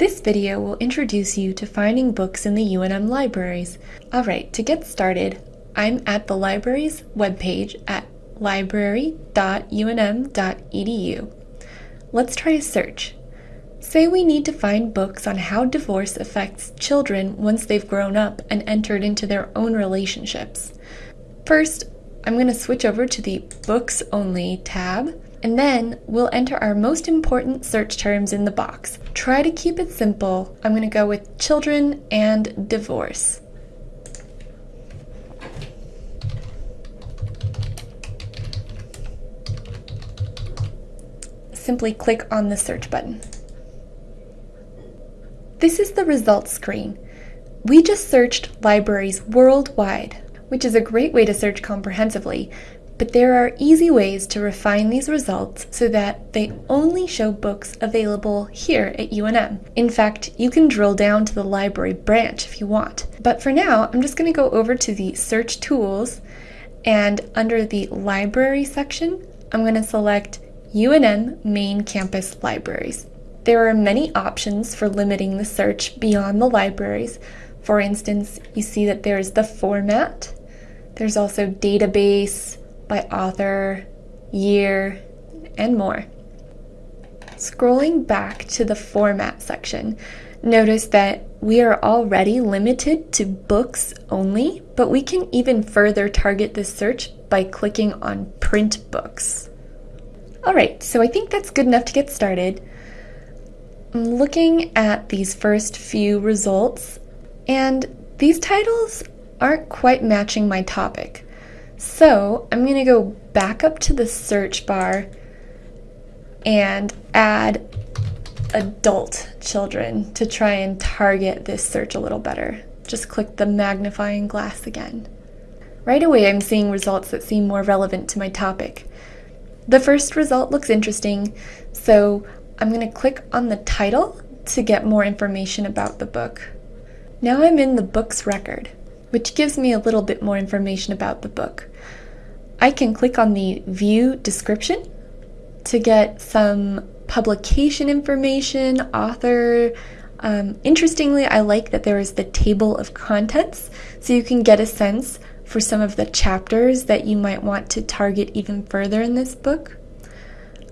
This video will introduce you to finding books in the UNM libraries. Alright, to get started, I'm at the library's webpage at library.unm.edu. Let's try a search. Say we need to find books on how divorce affects children once they've grown up and entered into their own relationships. First, I'm going to switch over to the Books Only tab, and then we'll enter our most important search terms in the box. Try to keep it simple. I'm going to go with children and divorce. Simply click on the search button. This is the results screen. We just searched libraries worldwide, which is a great way to search comprehensively, but there are easy ways to refine these results so that they only show books available here at UNM. In fact, you can drill down to the library branch if you want. But for now, I'm just going to go over to the search tools and under the library section, I'm going to select UNM Main Campus Libraries. There are many options for limiting the search beyond the libraries. For instance, you see that there's the format, there's also database, by author, year, and more. Scrolling back to the format section, notice that we are already limited to books only, but we can even further target this search by clicking on print books. Alright, so I think that's good enough to get started. I'm looking at these first few results, and these titles aren't quite matching my topic. So I'm going to go back up to the search bar and add adult children to try and target this search a little better. Just click the magnifying glass again. Right away I'm seeing results that seem more relevant to my topic. The first result looks interesting, so I'm going to click on the title to get more information about the book. Now I'm in the book's record, which gives me a little bit more information about the book. I can click on the View Description to get some publication information, author. Um, interestingly, I like that there is the table of contents, so you can get a sense for some of the chapters that you might want to target even further in this book.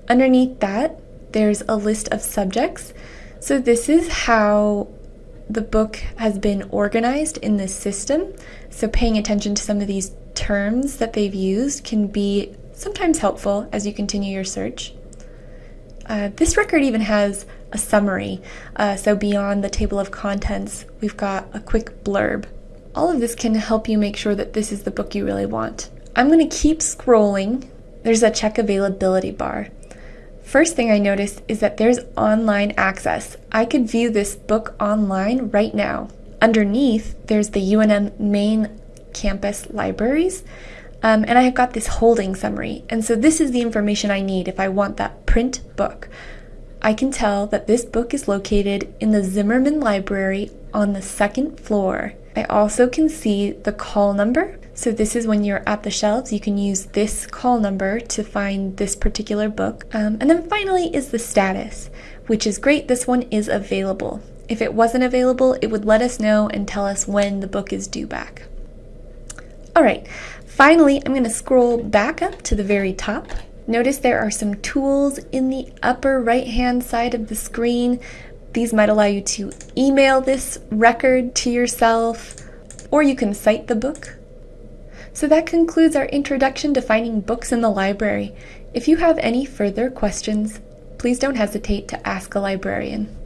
Underneath that, there's a list of subjects. So this is how the book has been organized in this system. So paying attention to some of these terms that they've used can be sometimes helpful as you continue your search. Uh, this record even has a summary, uh, so beyond the table of contents, we've got a quick blurb. All of this can help you make sure that this is the book you really want. I'm going to keep scrolling. There's a check availability bar. First thing I noticed is that there's online access. I could view this book online right now. Underneath, there's the UNM main campus libraries, um, and I have got this holding summary. And so this is the information I need if I want that print book. I can tell that this book is located in the Zimmerman Library on the second floor. I also can see the call number. So this is when you're at the shelves, you can use this call number to find this particular book. Um, and then finally is the status, which is great. This one is available. If it wasn't available, it would let us know and tell us when the book is due back. All right, finally, I'm going to scroll back up to the very top. Notice there are some tools in the upper right hand side of the screen these might allow you to email this record to yourself, or you can cite the book. So that concludes our introduction to finding books in the library. If you have any further questions, please don't hesitate to ask a librarian.